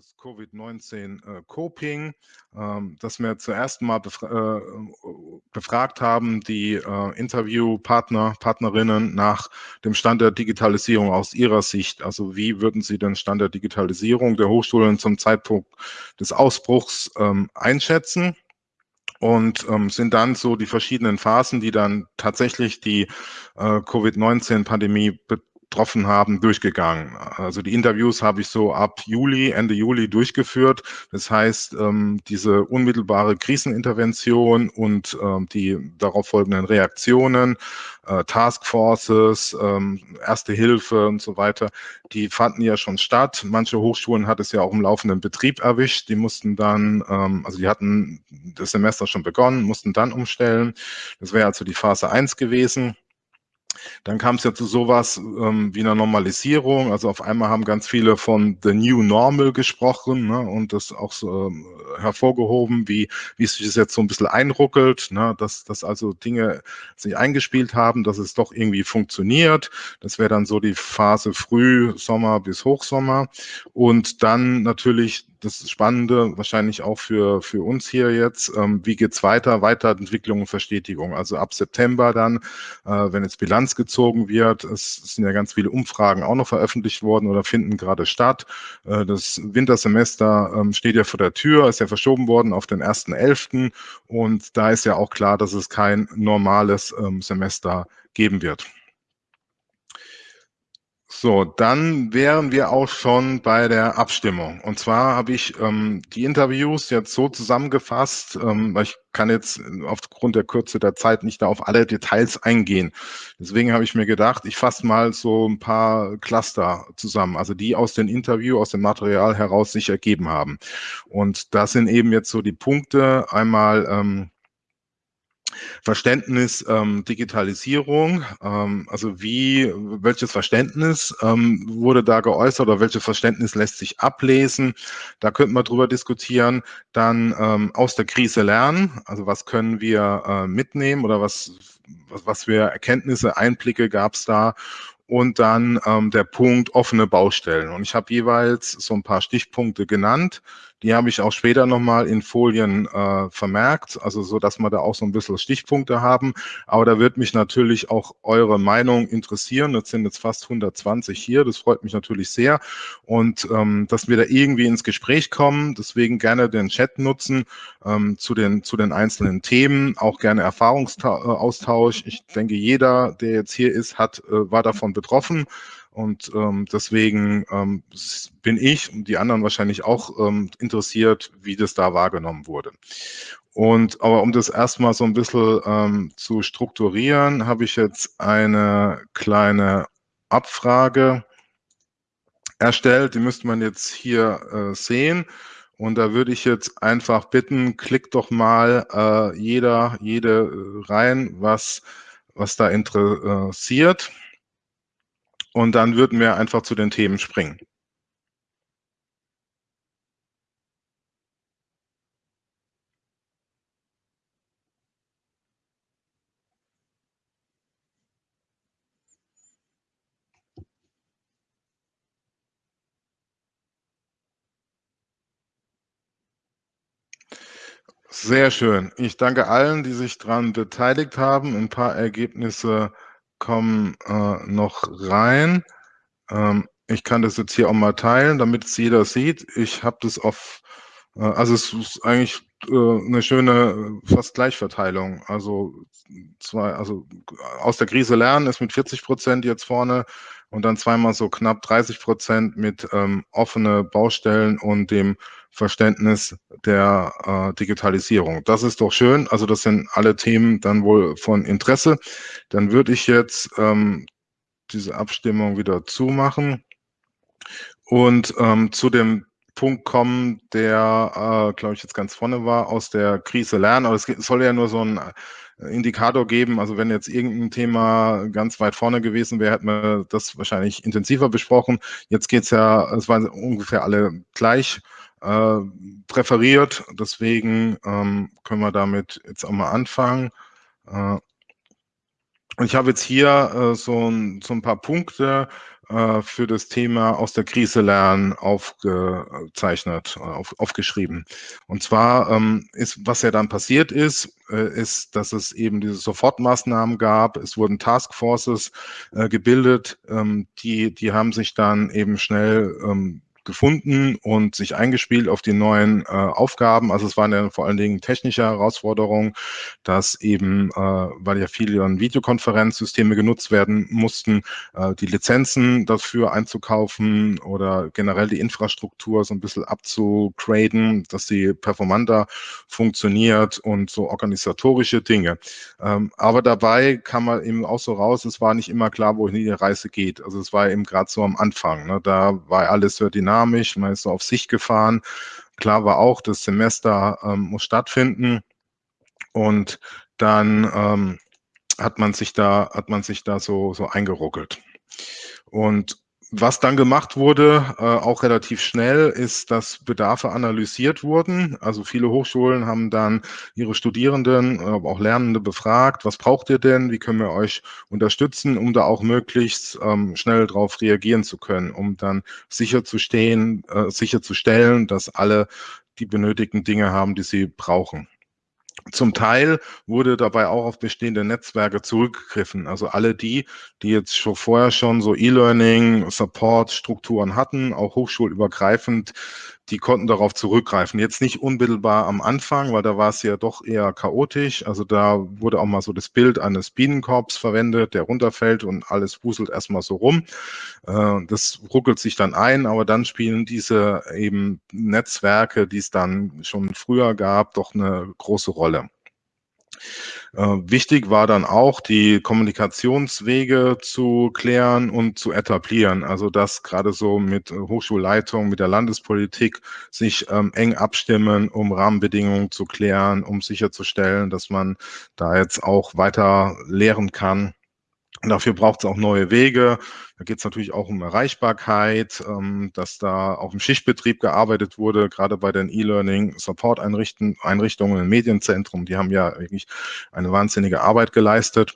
das Covid-19-Coping, ähm, das wir zuerst mal befra äh, befragt haben, die äh, Interviewpartner, Partnerinnen nach dem Stand der Digitalisierung aus ihrer Sicht. Also wie würden Sie den Stand der Digitalisierung der Hochschulen zum Zeitpunkt des Ausbruchs ähm, einschätzen? und ähm, sind dann so die verschiedenen Phasen, die dann tatsächlich die äh, Covid-19-Pandemie getroffen haben, durchgegangen. Also die Interviews habe ich so ab Juli, Ende Juli durchgeführt. Das heißt, ähm, diese unmittelbare Krisenintervention und ähm, die darauf folgenden Reaktionen, äh, Taskforces, ähm, Erste Hilfe und so weiter, die fanden ja schon statt. Manche Hochschulen hat es ja auch im laufenden Betrieb erwischt. Die mussten dann, also die hatten das Semester schon begonnen, mussten dann umstellen. Das wäre also die Phase 1 gewesen. Dann kam es ja zu sowas ähm, wie einer Normalisierung. Also auf einmal haben ganz viele von The New Normal gesprochen ne, und das auch so ähm, hervorgehoben, wie, wie es sich das jetzt so ein bisschen einruckelt, ne, dass, dass also Dinge sich eingespielt haben, dass es doch irgendwie funktioniert. Das wäre dann so die Phase Frühsommer bis Hochsommer. Und dann natürlich das Spannende, wahrscheinlich auch für, für uns hier jetzt, ähm, wie geht's weiter, Weiterentwicklung und Verstetigung. Also ab September dann, äh, wenn jetzt Bilanz gezogen wird, es, es, sind ja ganz viele Umfragen auch noch veröffentlicht worden oder finden gerade statt. Äh, das Wintersemester ähm, steht ja vor der Tür, ist ja verschoben worden auf den 1.11. Und da ist ja auch klar, dass es kein normales ähm, Semester geben wird. So, dann wären wir auch schon bei der Abstimmung. Und zwar habe ich ähm, die Interviews jetzt so zusammengefasst, ähm, weil ich kann jetzt aufgrund der Kürze der Zeit nicht da auf alle Details eingehen. Deswegen habe ich mir gedacht, ich fasse mal so ein paar Cluster zusammen, also die aus dem Interview, aus dem Material heraus sich ergeben haben. Und das sind eben jetzt so die Punkte, einmal ähm, Verständnis ähm, Digitalisierung, ähm, also wie, welches Verständnis ähm, wurde da geäußert oder welches Verständnis lässt sich ablesen? Da könnten wir drüber diskutieren. Dann ähm, aus der Krise lernen, also was können wir äh, mitnehmen oder was, was, was für Erkenntnisse, Einblicke gab es da? Und dann ähm, der Punkt offene Baustellen. Und ich habe jeweils so ein paar Stichpunkte genannt. Die habe ich auch später nochmal in Folien äh, vermerkt, also so, dass wir da auch so ein bisschen Stichpunkte haben. Aber da wird mich natürlich auch eure Meinung interessieren. Das sind jetzt fast 120 hier. Das freut mich natürlich sehr. Und ähm, dass wir da irgendwie ins Gespräch kommen. Deswegen gerne den Chat nutzen ähm, zu, den, zu den einzelnen Themen. Auch gerne Erfahrungsaustausch. Ich denke, jeder, der jetzt hier ist, hat, äh, war davon betroffen. Und ähm, deswegen ähm, bin ich und die anderen wahrscheinlich auch ähm, interessiert, wie das da wahrgenommen wurde. Und aber um das erstmal so ein bisschen ähm, zu strukturieren, habe ich jetzt eine kleine Abfrage erstellt. Die müsste man jetzt hier äh, sehen. Und da würde ich jetzt einfach bitten, klickt doch mal äh, jeder, jede äh, rein, was, was da interessiert. Und dann würden wir einfach zu den Themen springen. Sehr schön. Ich danke allen, die sich daran beteiligt haben. Ein paar Ergebnisse kommen äh, noch rein. Ähm, ich kann das jetzt hier auch mal teilen, damit es jeder sieht. Ich habe das auf, äh, also es ist eigentlich äh, eine schöne fast Gleichverteilung. Also zwei, also aus der Krise lernen ist mit 40 Prozent jetzt vorne und dann zweimal so knapp 30 Prozent mit ähm, offene Baustellen und dem Verständnis der äh, Digitalisierung. Das ist doch schön. Also das sind alle Themen dann wohl von Interesse. Dann würde ich jetzt ähm, diese Abstimmung wieder zumachen und ähm, zu dem Punkt kommen, der, äh, glaube ich, jetzt ganz vorne war, aus der Krise lernen. Aber es soll ja nur so ein Indikator geben. Also wenn jetzt irgendein Thema ganz weit vorne gewesen wäre, hätten wir das wahrscheinlich intensiver besprochen. Jetzt geht es ja, es waren ungefähr alle gleich äh, präferiert. Deswegen ähm, können wir damit jetzt auch mal anfangen. Äh, ich habe jetzt hier äh, so, ein, so ein paar Punkte äh, für das Thema aus der Krise lernen aufgezeichnet, auf, aufgeschrieben. Und zwar ähm, ist, was ja dann passiert ist, äh, ist, dass es eben diese Sofortmaßnahmen gab. Es wurden Taskforces äh, gebildet, ähm, die, die haben sich dann eben schnell ähm, gefunden und sich eingespielt auf die neuen äh, Aufgaben. Also es waren ja vor allen Dingen technische Herausforderungen, dass eben, äh, weil ja viele Videokonferenzsysteme genutzt werden mussten, äh, die Lizenzen dafür einzukaufen oder generell die Infrastruktur so ein bisschen abzugraden, dass sie performanter funktioniert und so organisatorische Dinge. Ähm, aber dabei kam man eben auch so raus, es war nicht immer klar, wohin die Reise geht. Also es war eben gerade so am Anfang. Ne? Da war alles sehr dynamisch dynamisch, man ist so auf sich gefahren. Klar war auch, das Semester ähm, muss stattfinden und dann ähm, hat man sich da, hat man sich da so, so eingeruckelt. Und was dann gemacht wurde, äh, auch relativ schnell, ist, dass Bedarfe analysiert wurden. Also viele Hochschulen haben dann ihre Studierenden, aber auch Lernende befragt, was braucht ihr denn, wie können wir euch unterstützen, um da auch möglichst ähm, schnell darauf reagieren zu können, um dann sicherzustehen, äh, sicherzustellen, dass alle die benötigten Dinge haben, die sie brauchen. Zum Teil wurde dabei auch auf bestehende Netzwerke zurückgegriffen. Also alle die, die jetzt schon vorher schon so E-Learning, Support-Strukturen hatten, auch hochschulübergreifend, die konnten darauf zurückgreifen. Jetzt nicht unmittelbar am Anfang, weil da war es ja doch eher chaotisch. Also da wurde auch mal so das Bild eines Bienenkorbs verwendet, der runterfällt und alles wuselt erstmal so rum. Äh, das ruckelt sich dann ein, aber dann spielen diese eben Netzwerke, die es dann schon früher gab, doch eine große Rolle. Äh, wichtig war dann auch, die Kommunikationswege zu klären und zu etablieren. Also dass gerade so mit Hochschulleitung, mit der Landespolitik sich ähm, eng abstimmen, um Rahmenbedingungen zu klären, um sicherzustellen, dass man da jetzt auch weiter lehren kann. Dafür braucht es auch neue Wege. Da geht es natürlich auch um Erreichbarkeit, ähm, dass da auch im Schichtbetrieb gearbeitet wurde, gerade bei den E-Learning-Support-Einrichtungen im Medienzentrum. Die haben ja wirklich eine wahnsinnige Arbeit geleistet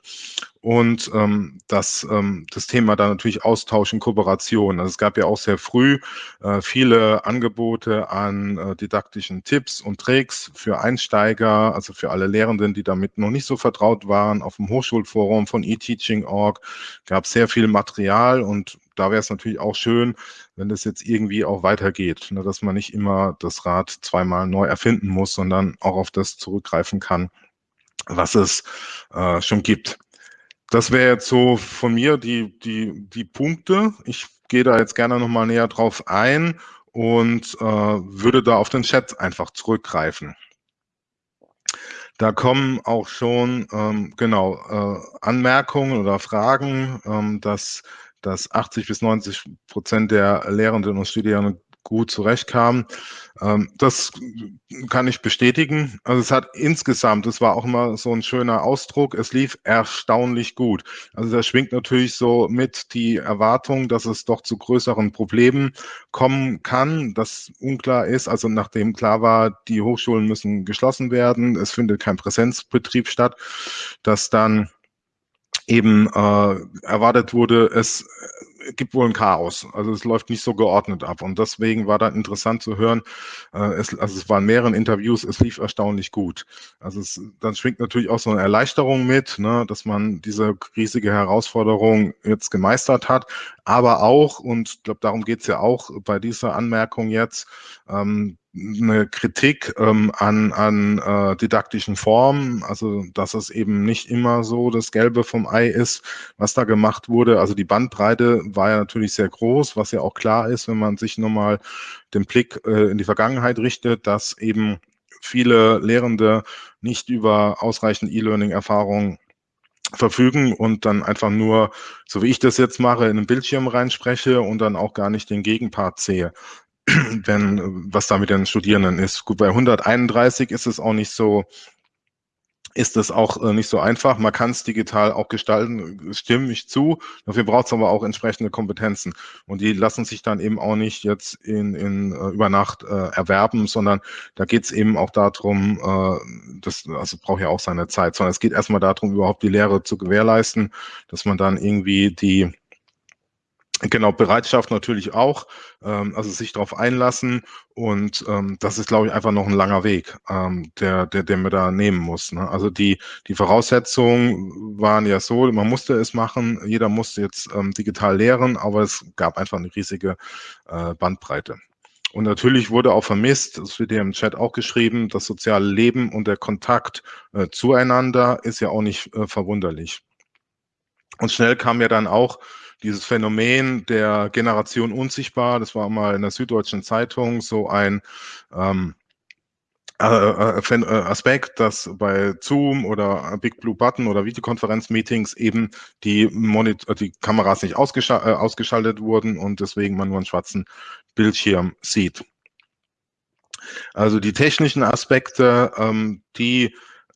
und ähm, das, ähm, das Thema dann natürlich Austausch und Kooperation. Also es gab ja auch sehr früh äh, viele Angebote an äh, didaktischen Tipps und Tricks für Einsteiger, also für alle Lehrenden, die damit noch nicht so vertraut waren. Auf dem Hochschulforum von eTeaching.org gab es sehr viel Material und da wäre es natürlich auch schön, wenn das jetzt irgendwie auch weitergeht, ne, dass man nicht immer das Rad zweimal neu erfinden muss, sondern auch auf das zurückgreifen kann, was es äh, schon gibt. Das wäre jetzt so von mir die, die, die Punkte. Ich gehe da jetzt gerne nochmal näher drauf ein und äh, würde da auf den Chat einfach zurückgreifen. Da kommen auch schon ähm, genau äh, Anmerkungen oder Fragen, ähm, dass, dass 80 bis 90 Prozent der Lehrenden und Studierenden gut zurechtkamen. Ähm, das kann ich bestätigen. Also es hat insgesamt, das war auch immer so ein schöner Ausdruck, es lief erstaunlich gut. Also da schwingt natürlich so mit die Erwartung, dass es doch zu größeren Problemen kommen kann, das unklar ist. Also nachdem klar war, die Hochschulen müssen geschlossen werden, es findet kein Präsenzbetrieb statt, dass dann eben äh, erwartet wurde, es gibt wohl ein Chaos. Also es läuft nicht so geordnet ab. Und deswegen war dann interessant zu hören, äh, es, also es waren mehreren Interviews, es lief erstaunlich gut. Also es, dann schwingt natürlich auch so eine Erleichterung mit, ne, dass man diese riesige Herausforderung jetzt gemeistert hat. Aber auch, und ich glaube, darum geht es ja auch bei dieser Anmerkung jetzt, ähm, eine Kritik ähm, an, an äh, didaktischen Formen, also dass es eben nicht immer so das Gelbe vom Ei ist, was da gemacht wurde. Also die Bandbreite war ja natürlich sehr groß, was ja auch klar ist, wenn man sich nochmal den Blick äh, in die Vergangenheit richtet, dass eben viele Lehrende nicht über ausreichend E-Learning-Erfahrung verfügen und dann einfach nur, so wie ich das jetzt mache, in den Bildschirm reinspreche und dann auch gar nicht den Gegenpart sehe wenn, was da mit den Studierenden ist. Gut, bei 131 ist es auch nicht so, ist es auch äh, nicht so einfach. Man kann es digital auch gestalten, stimme ich zu. Dafür braucht es aber auch entsprechende Kompetenzen. Und die lassen sich dann eben auch nicht jetzt in, in uh, über Nacht äh, erwerben, sondern da geht es eben auch darum, äh, das also braucht ja auch seine Zeit, sondern es geht erstmal darum, überhaupt die Lehre zu gewährleisten, dass man dann irgendwie die Genau, Bereitschaft natürlich auch, ähm, also sich darauf einlassen und ähm, das ist, glaube ich, einfach noch ein langer Weg, ähm, der, der, der man da nehmen muss. Ne? Also die, die Voraussetzungen waren ja so, man musste es machen, jeder musste jetzt ähm, digital lehren, aber es gab einfach eine riesige äh, Bandbreite. Und natürlich wurde auch vermisst, das wird ja im Chat auch geschrieben, das soziale Leben und der Kontakt äh, zueinander ist ja auch nicht äh, verwunderlich. Und schnell kam ja dann auch dieses Phänomen der Generation unsichtbar, das war mal in der Süddeutschen Zeitung so ein ähm, äh, äh, äh, Aspekt, dass bei Zoom oder Big Blue Button oder Videokonferenzmeetings eben die, Monitor die Kameras nicht ausgeschaltet, ausgeschaltet wurden und deswegen man nur einen schwarzen Bildschirm sieht. Also die technischen Aspekte, ähm, die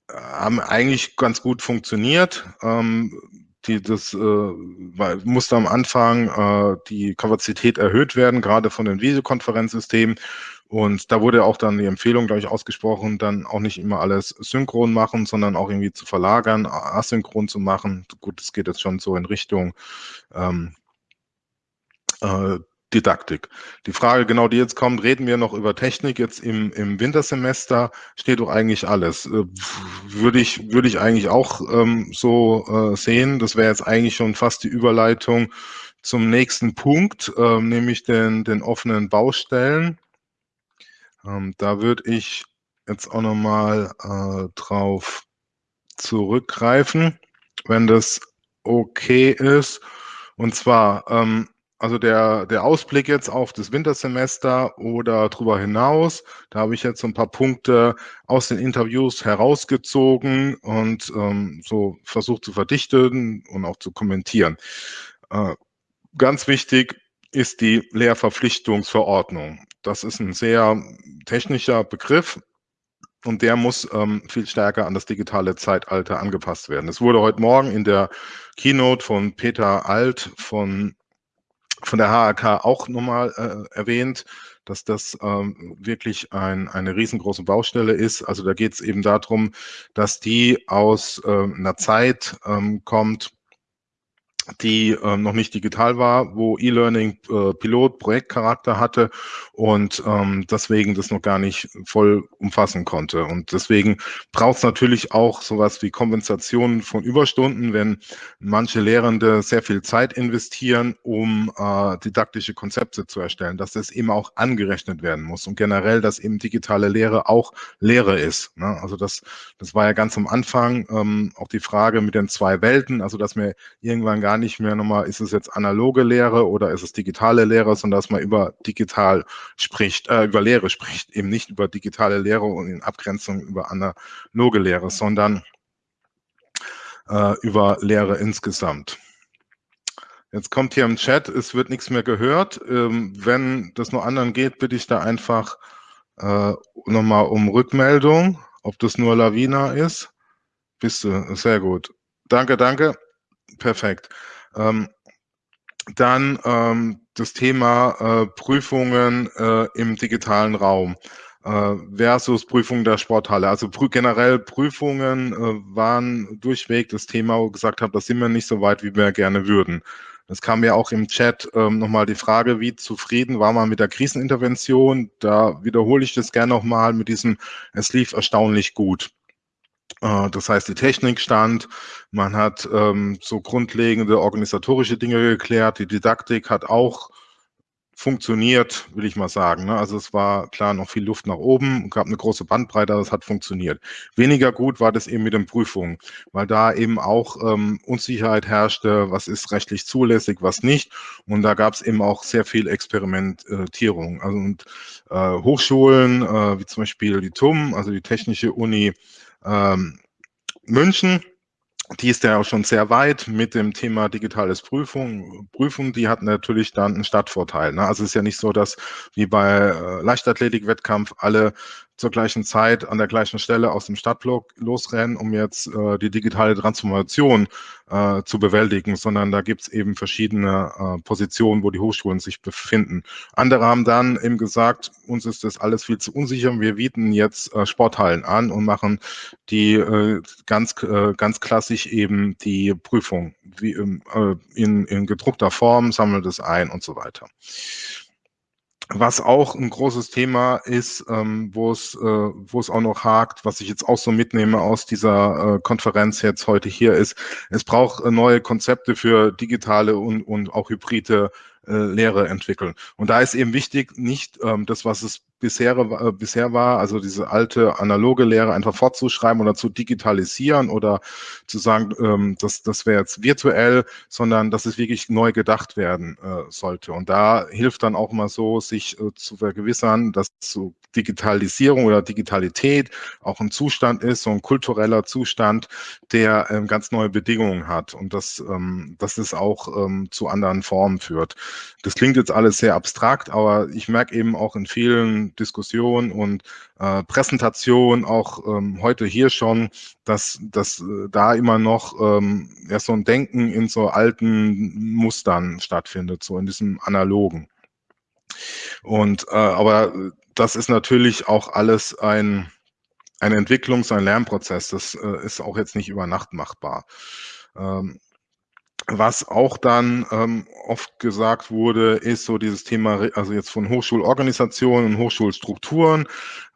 haben eigentlich ganz gut funktioniert. Ähm, die, das äh, musste am Anfang äh, die Kapazität erhöht werden, gerade von den Videokonferenzsystemen. Und da wurde auch dann die Empfehlung, glaube ich, ausgesprochen, dann auch nicht immer alles synchron machen, sondern auch irgendwie zu verlagern, asynchron zu machen. Gut, das geht jetzt schon so in Richtung ähm, äh, Didaktik. Die Frage genau, die jetzt kommt, reden wir noch über Technik jetzt im, im Wintersemester, steht doch eigentlich alles. Äh, würde ich, würde ich eigentlich auch ähm, so äh, sehen. Das wäre jetzt eigentlich schon fast die Überleitung zum nächsten Punkt, äh, nämlich den, den offenen Baustellen. Ähm, da würde ich jetzt auch nochmal äh, drauf zurückgreifen, wenn das okay ist. Und zwar, ähm, also der, der Ausblick jetzt auf das Wintersemester oder darüber hinaus, da habe ich jetzt so ein paar Punkte aus den Interviews herausgezogen und ähm, so versucht zu verdichten und auch zu kommentieren. Äh, ganz wichtig ist die Lehrverpflichtungsverordnung. Das ist ein sehr technischer Begriff, und der muss ähm, viel stärker an das digitale Zeitalter angepasst werden. Es wurde heute Morgen in der Keynote von Peter Alt von von der HAK auch nochmal äh, erwähnt, dass das ähm, wirklich ein, eine riesengroße Baustelle ist. Also da geht es eben darum, dass die aus äh, einer Zeit ähm, kommt, die ähm, noch nicht digital war, wo E-Learning äh, Pilot Projektcharakter hatte und ähm, deswegen das noch gar nicht voll umfassen konnte. Und deswegen braucht es natürlich auch sowas wie Kompensation von Überstunden, wenn manche Lehrende sehr viel Zeit investieren, um äh, didaktische Konzepte zu erstellen, dass das eben auch angerechnet werden muss und generell, dass eben digitale Lehre auch Lehre ist. Ne? Also das, das war ja ganz am Anfang ähm, auch die Frage mit den zwei Welten, also dass wir irgendwann gar nicht mehr nochmal, ist es jetzt analoge Lehre oder ist es digitale Lehre, sondern dass man über digital spricht, äh, über Lehre spricht, eben nicht über digitale Lehre und in Abgrenzung über analoge Lehre, sondern äh, über Lehre insgesamt. Jetzt kommt hier im Chat, es wird nichts mehr gehört. Ähm, wenn das nur anderen geht, bitte ich da einfach äh, nochmal um Rückmeldung, ob das nur Lavina ist. Bist du, sehr gut. Danke, danke. Perfekt. Ähm, dann ähm, das Thema äh, Prüfungen äh, im digitalen Raum äh, versus Prüfungen der Sporthalle. Also prü generell Prüfungen äh, waren durchweg das Thema, wo ich gesagt habe, da sind wir nicht so weit, wie wir gerne würden. Es kam ja auch im Chat ähm, nochmal die Frage, wie zufrieden war man mit der Krisenintervention? Da wiederhole ich das gerne nochmal mit diesem, es lief erstaunlich gut. Äh, das heißt, die Technik stand, man hat ähm, so grundlegende organisatorische Dinge geklärt, die Didaktik hat auch funktioniert, will ich mal sagen. Ne? Also es war klar noch viel Luft nach oben, gab eine große Bandbreite, aber es hat funktioniert. Weniger gut war das eben mit den Prüfungen, weil da eben auch ähm, Unsicherheit herrschte, was ist rechtlich zulässig, was nicht. Und da gab es eben auch sehr viel Experimentierung. Also und äh, Hochschulen, äh, wie zum Beispiel die TUM, also die Technische Uni ähm, München, die ist ja auch schon sehr weit mit dem Thema digitales Prüfung. Prüfung, die hat natürlich dann einen Stadtvorteil. Ne? Also es ist ja nicht so, dass wie bei äh, Leichtathletik-Wettkampf alle zur gleichen Zeit an der gleichen Stelle aus dem Stadtblock losrennen, um jetzt äh, die digitale Transformation äh, zu bewältigen, sondern da gibt es eben verschiedene äh, Positionen, wo die Hochschulen sich befinden. Andere haben dann eben gesagt, uns ist das alles viel zu unsicher, wir bieten jetzt äh, Sporthallen an und machen die äh, ganz, äh, ganz klassisch eben die Prüfung wie, ähm, äh, in, in gedruckter Form, sammelt es ein und so weiter. Was auch ein großes Thema ist, ähm, wo es äh, wo es auch noch hakt, was ich jetzt auch so mitnehme aus dieser äh, Konferenz jetzt heute hier ist, es braucht äh, neue Konzepte für digitale und, und auch hybride äh, Lehre entwickeln. Und da ist eben wichtig, nicht ähm, das, was es bisher, äh, bisher war, also diese alte analoge Lehre einfach fortzuschreiben oder zu digitalisieren oder zu sagen, ähm, das, das wäre jetzt virtuell, sondern dass es wirklich neu gedacht werden äh, sollte. Und da hilft dann auch mal so, sich äh, zu vergewissern, dass so Digitalisierung oder Digitalität auch ein Zustand ist, so ein kultureller Zustand, der ähm, ganz neue Bedingungen hat und dass, ähm, dass es auch ähm, zu anderen Formen führt. Das klingt jetzt alles sehr abstrakt, aber ich merke eben auch in vielen Diskussion und äh, Präsentation, auch ähm, heute hier schon, dass, dass äh, da immer noch ähm, ja, so ein Denken in so alten Mustern stattfindet, so in diesem analogen. Und äh, aber das ist natürlich auch alles ein, ein Entwicklungs-, ein Lernprozess. Das äh, ist auch jetzt nicht über Nacht machbar. Ähm, was auch dann ähm, oft gesagt wurde, ist so dieses Thema, also jetzt von Hochschulorganisationen und Hochschulstrukturen,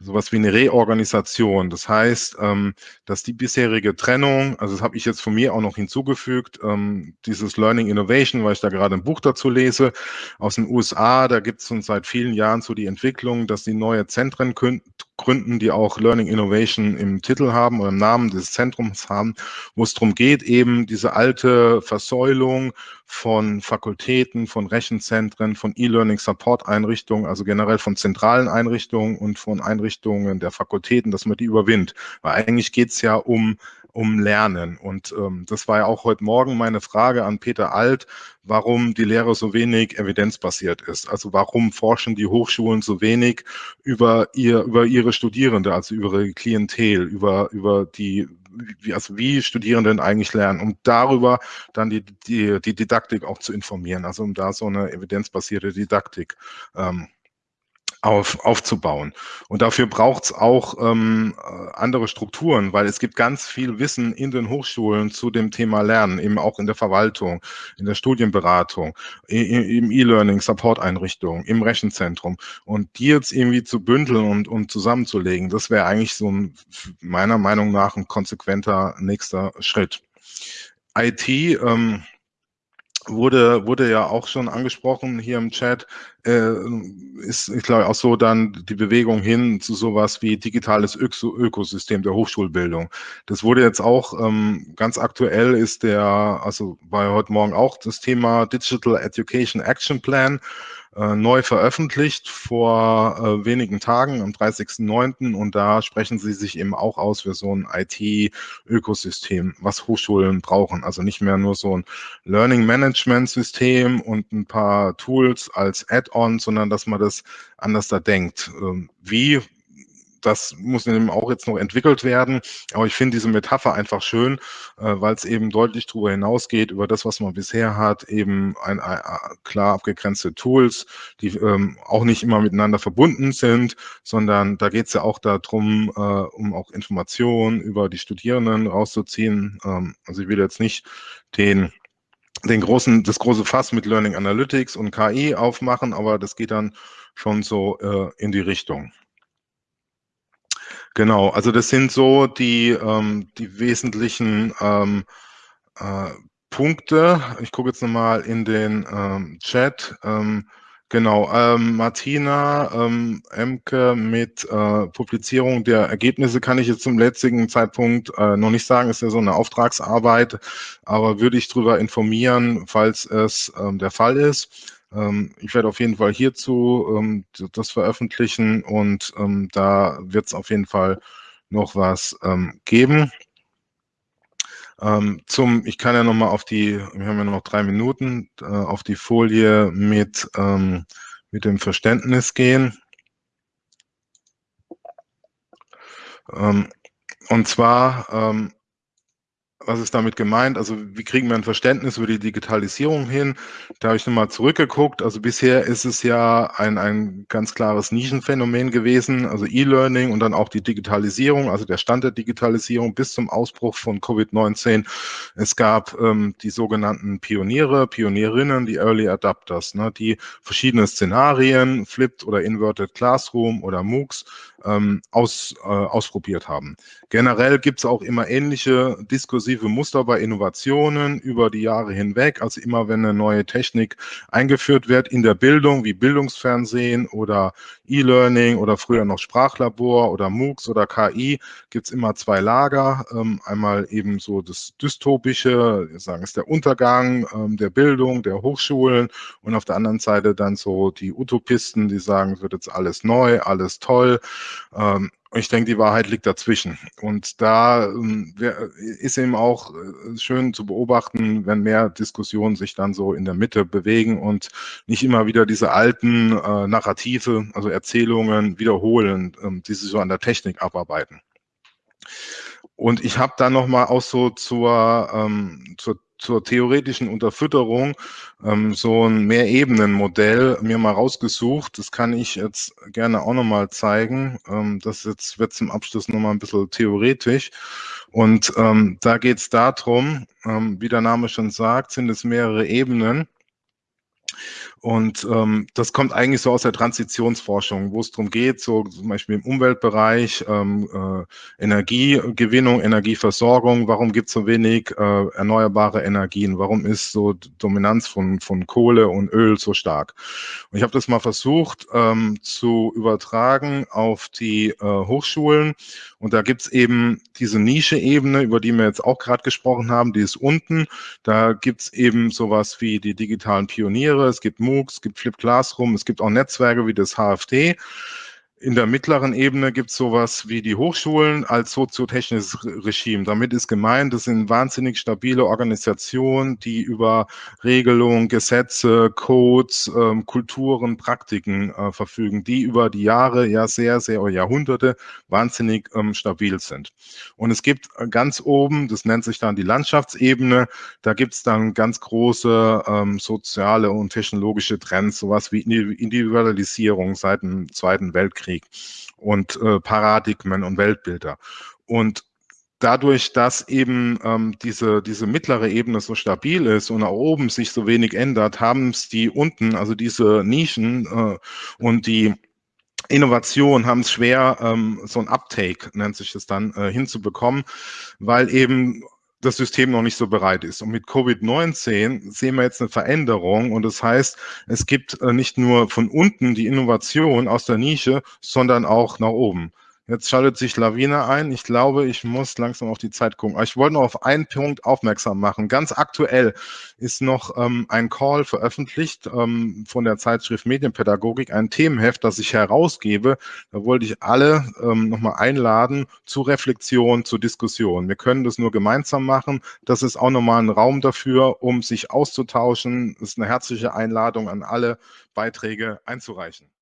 sowas wie eine Reorganisation. Das heißt, ähm, dass die bisherige Trennung, also das habe ich jetzt von mir auch noch hinzugefügt, ähm, dieses Learning Innovation, weil ich da gerade ein Buch dazu lese, aus den USA, da gibt es schon seit vielen Jahren so die Entwicklung, dass die neue Zentren gründen, die auch Learning Innovation im Titel haben oder im Namen des Zentrums haben, wo es darum geht, eben diese alte Versäulung von Fakultäten, von Rechenzentren, von E-Learning-Support-Einrichtungen, also generell von zentralen Einrichtungen und von Einrichtungen der Fakultäten, dass man die überwindet. Weil eigentlich geht es ja um um Lernen. Und ähm, das war ja auch heute Morgen meine Frage an Peter Alt, warum die Lehre so wenig evidenzbasiert ist. Also warum forschen die Hochschulen so wenig über, ihr, über ihre Studierende, also über ihre Klientel, über, über die, wie, also wie Studierenden eigentlich lernen, um darüber dann die, die, die Didaktik auch zu informieren, also um da so eine evidenzbasierte Didaktik ähm, auf, aufzubauen. Und dafür braucht es auch ähm, äh, andere Strukturen, weil es gibt ganz viel Wissen in den Hochschulen zu dem Thema Lernen, eben auch in der Verwaltung, in der Studienberatung, im E-Learning, Support-Einrichtungen, im Rechenzentrum. Und die jetzt irgendwie zu bündeln und, und zusammenzulegen, das wäre eigentlich so ein, meiner Meinung nach ein konsequenter nächster Schritt. IT, ähm, wurde, wurde ja auch schon angesprochen hier im Chat, äh, ist, ich glaube, auch so dann die Bewegung hin zu sowas wie digitales Öko Ökosystem der Hochschulbildung. Das wurde jetzt auch ähm, ganz aktuell ist der, also war heute Morgen auch das Thema Digital Education Action Plan äh, neu veröffentlicht vor äh, wenigen Tagen am 30.09. und da sprechen sie sich eben auch aus für so ein IT-Ökosystem, was Hochschulen brauchen. Also nicht mehr nur so ein Learning Management System und ein paar Tools als Add-on, sondern dass man das anders da denkt. Ähm, wie das muss eben auch jetzt noch entwickelt werden. Aber ich finde diese Metapher einfach schön, äh, weil es eben deutlich darüber hinausgeht, über das, was man bisher hat, eben ein, ein, klar abgegrenzte Tools, die ähm, auch nicht immer miteinander verbunden sind, sondern da geht es ja auch darum, äh, um auch Informationen über die Studierenden rauszuziehen. Ähm, also ich will jetzt nicht den den großen, das große Fass mit Learning Analytics und KI aufmachen, aber das geht dann schon so äh, in die Richtung. Genau, also das sind so die, ähm, die wesentlichen ähm, äh, Punkte. Ich gucke jetzt nochmal in den ähm, Chat. Ähm, genau, ähm, Martina ähm, Emke mit äh, Publizierung der Ergebnisse kann ich jetzt zum letzten Zeitpunkt äh, noch nicht sagen, ist ja so eine Auftragsarbeit, aber würde ich darüber informieren, falls es ähm, der Fall ist. Ähm, ich werde auf jeden Fall hierzu ähm, das veröffentlichen und ähm, da wird es auf jeden Fall noch was geben. zum, ich kann ja nochmal auf die, wir haben ja noch drei Minuten, äh, auf die Folie mit, mit dem Verständnis gehen. Und zwar was ist damit gemeint? Also wie kriegen wir ein Verständnis über die Digitalisierung hin? Da habe ich nochmal zurückgeguckt. Also bisher ist es ja ein, ein ganz klares Nischenphänomen gewesen, also E-Learning und dann auch die Digitalisierung, also der Stand der Digitalisierung bis zum Ausbruch von Covid-19. Es gab ähm, die sogenannten Pioniere, Pionierinnen, die Early Adapters, ne, die verschiedene Szenarien, Flipped oder Inverted Classroom oder MOOCs ähm, aus, äh, ausprobiert haben. Generell gibt es auch immer ähnliche diskursive Muster bei Innovationen über die Jahre hinweg. Also immer wenn eine neue Technik eingeführt wird in der Bildung, wie Bildungsfernsehen oder E-Learning oder früher noch Sprachlabor oder MOOCs oder KI, gibt es immer zwei Lager. Ähm, einmal eben so das dystopische, sagen es der Untergang ähm, der Bildung, der Hochschulen und auf der anderen Seite dann so die Utopisten, die sagen, es wird jetzt alles neu, alles toll. Ähm, ich denke, die Wahrheit liegt dazwischen. Und da ähm, ist eben auch äh, schön zu beobachten, wenn mehr Diskussionen sich dann so in der Mitte bewegen und nicht immer wieder diese alten äh, Narrative, also Erzählungen wiederholen, ähm, die sich so an der Technik abarbeiten. Und ich habe dann nochmal auch so zur, ähm, zur zur theoretischen Unterfütterung ähm, so ein Mehrebenenmodell mir mal rausgesucht. Das kann ich jetzt gerne auch nochmal zeigen. Ähm, das jetzt wird zum Abschluss nochmal ein bisschen theoretisch. Und ähm, da geht es darum, ähm, wie der Name schon sagt, sind es mehrere Ebenen. Und ähm, das kommt eigentlich so aus der Transitionsforschung, wo es darum geht, so zum Beispiel im Umweltbereich, ähm, äh, Energiegewinnung, Energieversorgung, warum gibt es so wenig äh, erneuerbare Energien, warum ist so Dominanz von, von Kohle und Öl so stark. Und ich habe das mal versucht ähm, zu übertragen auf die äh, Hochschulen und da gibt es eben diese Nische-Ebene, über die wir jetzt auch gerade gesprochen haben, die ist unten. Da gibt es eben sowas wie die digitalen Pioniere, es gibt MOOCs, es gibt Flip Classroom, es gibt auch Netzwerke wie das HFT. In der mittleren Ebene gibt es sowas wie die Hochschulen als soziotechnisches Regime. Damit ist gemeint, das sind wahnsinnig stabile Organisationen, die über Regelungen, Gesetze, Codes, ähm, Kulturen, Praktiken äh, verfügen, die über die Jahre, ja sehr, sehr Jahrhunderte wahnsinnig ähm, stabil sind. Und es gibt äh, ganz oben, das nennt sich dann die Landschaftsebene, da gibt es dann ganz große ähm, soziale und technologische Trends, sowas wie Individualisierung seit dem Zweiten Weltkrieg Krieg und äh, Paradigmen und Weltbilder. Und dadurch, dass eben ähm, diese, diese mittlere Ebene so stabil ist und nach oben sich so wenig ändert, haben es die unten, also diese Nischen äh, und die Innovation haben es schwer, ähm, so ein Uptake, nennt sich das dann, äh, hinzubekommen, weil eben das System noch nicht so bereit ist. Und mit Covid-19 sehen wir jetzt eine Veränderung. Und das heißt, es gibt äh, nicht nur von unten die Innovation aus der Nische, sondern auch nach oben. Jetzt schaltet sich Lawine ein. Ich glaube, ich muss langsam auf die Zeit gucken. Ich wollte noch auf einen Punkt aufmerksam machen. Ganz aktuell ist noch ähm, ein Call veröffentlicht ähm, von der Zeitschrift Medienpädagogik, ein Themenheft, das ich herausgebe. Da wollte ich alle ähm, nochmal einladen zu Reflexion, zu Diskussion. Wir können das nur gemeinsam machen. Das ist auch nochmal ein Raum dafür, um sich auszutauschen. Das ist eine herzliche Einladung an alle, Beiträge einzureichen.